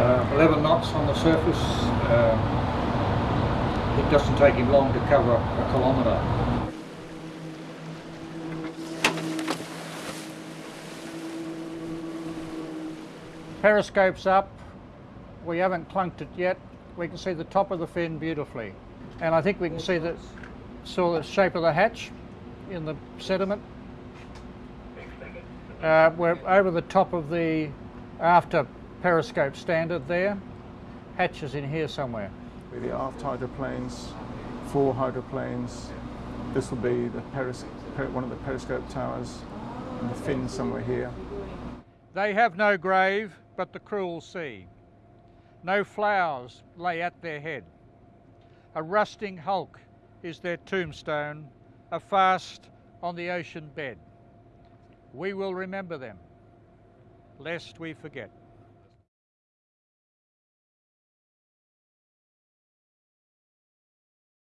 Uh, 11 knots on the surface. Um, it doesn't take him long to cover a kilometre. Periscope's up. We haven't clunked it yet. We can see the top of the fin beautifully. And I think we can see the, saw the shape of the hatch in the sediment. Uh, we're over the top of the after periscope standard there. Hatch is in here somewhere. With the aft hydroplanes, four hydroplanes. This will be the peris per one of the periscope towers, and the fin somewhere here. They have no grave but the cruel sea. No flowers lay at their head. A rusting hulk is their tombstone, a fast on the ocean bed. We will remember them, lest we forget.